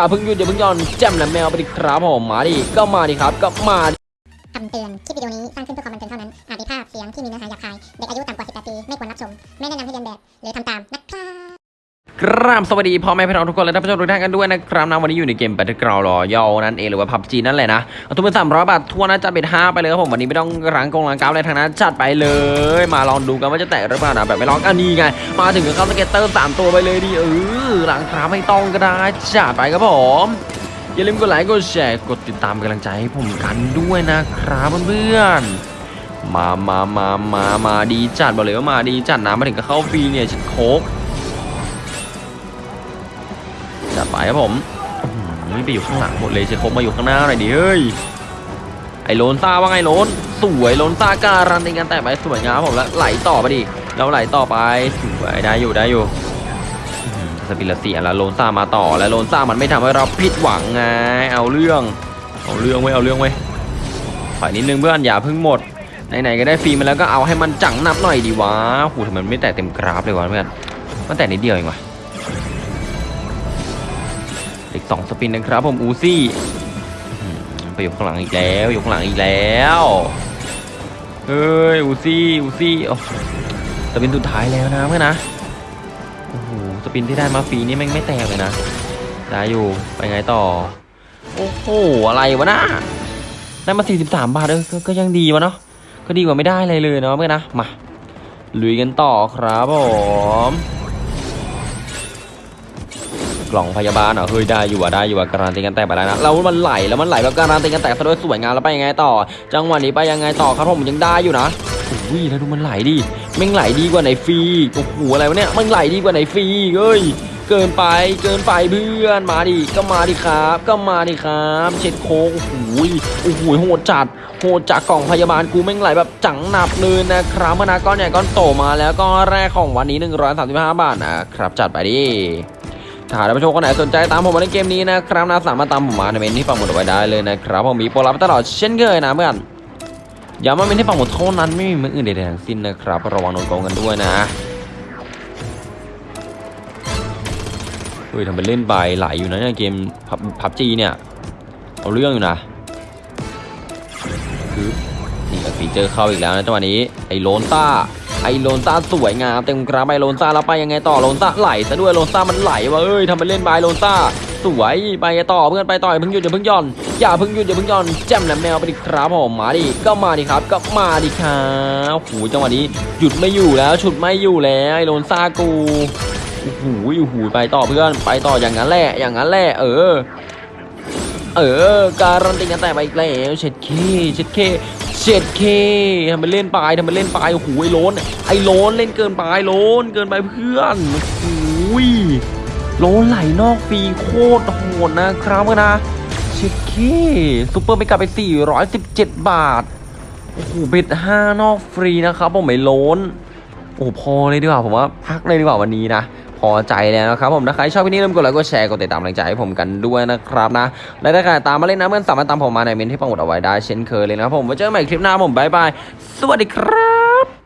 อย่าเพิ่งหยุดอย่าเพิ่งย่อนแจมและแมวไปดิครับผมมาดิก็มาดิครับก็มาคำเตือนคลิปวิดีโอนี้สร้างขึ้นเพื่อความบันเทิงเท่านั้นอาจมีภาพเสียงที่มีเนื้อหาหยาบคาย เด็กอายุต่ำกว่า 18 ปี ไม่ควรรับชม ไม่แนะนำให้เรียนแบบ หรือทำตาม นะครับ กราบสวัสดีพ่อแม่พี่น้องทุกคนและท่านผู้ชมทุกท่านกันด้วยนะครับนะวันนี้อยู่ในเกม Battleground Royale นั่นเองหรือว่า PUBG นั่นแหละนะเอาทุนเป็นสามร้อยบาททั่วนะจัดเป็นห้าไปเลยครับผมวันนี้ไม่ต้องรังกงรังกาวอะไรทางนั้นจัดไปเลย มาลองดูกันว่าจะแตกหรือเปล่านะแบบไม่ลองอันนี้ไง มาถึงก็เข้าสเก็ตเตอร์สามตัวไปเลยดิเออหลังคราไม่ต้องก็ได้จัดไปครับผมอย่าลืมกดไลค์กดแชร์กดติดตามกำลังใจให้ผมกันด้วยนะครับเพื่อนมามามามามาดีจัดบอกเลยว่ามาดีจัดนะมาถึงก็เข้าฟรีเนี่ยชิดโคก จัดไปครับผมอื้อหือไปอยู่ข้างหลังหมดเลยชิดโคกมาอยู่ข้างหน้าหน่อยดิเฮ้ยไอ้โลนซ่าว่าไงโลนสวยโลนซ่าการันตีกันแต่ไปสวยงามผมแล้วไหลต่อไปดิแล้วไหลต่อไปสวยได้อยู่ได้อยู่สปิลเสียแล้วโลนซ่ามาต่อแล้วโลนซ่ามันไม่ทำให้เราผิดหวังไงเอาเรื่องเอาเรื่องไว้เอาเรื่องไว้ฝ่ายนิดนึงเพื่อนอย่าเพิ่งหมดไหนๆก็ได้ฟรีมาแล้วก็เอาให้มันจังนับหน่อยดีวะโหทำไมมันไม่แตะเต็มกราฟเลยวะเพื่อนมันแตะนิดเดียวเองวะ อีกสองสปินนะครับผมอูซี่ไปยู่ข้างหลังอีกแล้วยู่ข้างหลังอีกแล้วเฮ้ยอูซี่อูซี่โอ้สปินสุดท้ายแล้วนะเพื่อนนะโอ้โหสปินที่ได้มาฟรีนี่แม่งไม่แตกเลยนะได้อยู่ไปไงต่อ โอ้โหอะไรวะนะได้มา 43 บาทเออก็ก็ยังดีวะเนาะก็ดีกว่าไม่ได้อะไรเลยเนาะเพื่อนนะมาลุยกันต่อครับผม กล่องพยาบาลเหรอเฮ้ยได้อยู่อะได้อยู่อะการันตีกันแตกไปแล้วนะแล้วมันไหลแล้วมันไหลแบบการันตีกันแตกซะด้วยสวยงามแล้วไปยังไงต่อ จังหวะนี้ไปยังไงต่อครับผมยังได้อยู่นะอุ้ยแล้วดูมันไหลดิแม่งไหลดีกว่าไหนฟรีโอ้โหอะไรวะเนี่ยมันไหลดีกว่าไหนฟรีเฮ้ยเกินไปเกินไปเพื่อนมาดิก็มาดิครับ ก็มาดิครับ เช็ดโค้งโอ้โหโอ้โหโหดจัดโหดจากกล่องพยาบาลกูแม่งไหลแบบจังหนับเลยนะครับมานาก้อนใหญ่ก้อนโตมาแล้วก็แรกของวันนี้ 135 บาทนะครับจัดไปดิ ถ้าท่านผู้ชมคนไหนสนใจตามผมมาในเกมนี้นะครับนะสามารถตามผมมาในเมนที่ปังหมดเอาไว้ได้เลยนะครับผมมีโปรลับตลอดเช่นเคยนะเพื่อนย้ำว่าเมนที่ปังหมดเท่านั้นไม่มีมืออื่นใดๆทั้งสิ้นนะครับระวังโดนโกงกันด้วยนะเฮ้ยทำเป็นเล่นใบไหลอยู่นะเนี่ยเกมพับจีเนี่ยเอาเรื่องอยู่นะคือนี่กับฟีเจอร์เข้าอีกแล้วนะจังหวะนี้ไอ้โลนต้า ไอโลนซ่าสวยงามเต็มกราฟไอโลนซ่าแล้วไปยังไงต่อโลนซ่าไหลซะด้วยโลนซ่ามันไหลวะเอ้ยทำไปเล่นบายโลนซ่าสวยไปต่อเพื่อนไปต่อยเพิ่งหยุดอย่าเพิ่งย่อนอย่าเพิ่งหยุดอย่าเพิ่งย่อนแจมแหลมแมวไปดิครับผมมาดิก็มาดิครับก็มาดิครับโอ้โหจังหวะนี้หยุดไม่อยู่แล้วฉุดไม่อยู่แล้วไอโลนซ่ากูโอ้โหโอ้โหไปต่อเพื่อนไปต่ออย่างนั้นแหละอย่างนั้นแหละเออเออการันตีกันแต่ไปอีกแล้วเช็ดเคเช็ดเค เช็ดเคทำเป็นเล่นไปทำเป็นเล่นไปโอ้โหไอ้โลนไอ้โลนเล่นเกินไปโลนเกินไปเพื่อนโอ้ยโลนไหลนอกฟรีโคตรโหดนะครับนะเช็ดเคซุปเปอร์ไม่กลับไป 417 บาทโอ้โหเบ็ดห้านอกฟรีนะครับผมไอ้โลนโอ้พอเลยดีกว่าผมว่าพักเลยดีกว่าวันนี้นะ พอใจแล้วนะครับผมถ้าใครชอบวิดีโอนี้ลืมกดไลค์กดแชร์กดติดตามกำลังใจให้ผมกันด้วยนะครับนะและถ้าใครตามมาเล่นนะเพื่อนสามารถตามผมมาในเมนที่ปังหมดเอาไว้ได้เช่นเคยเลยนะครับผมไว้เจอกันใหม่คลิปหน้าผมบายบายสวัสดีครับ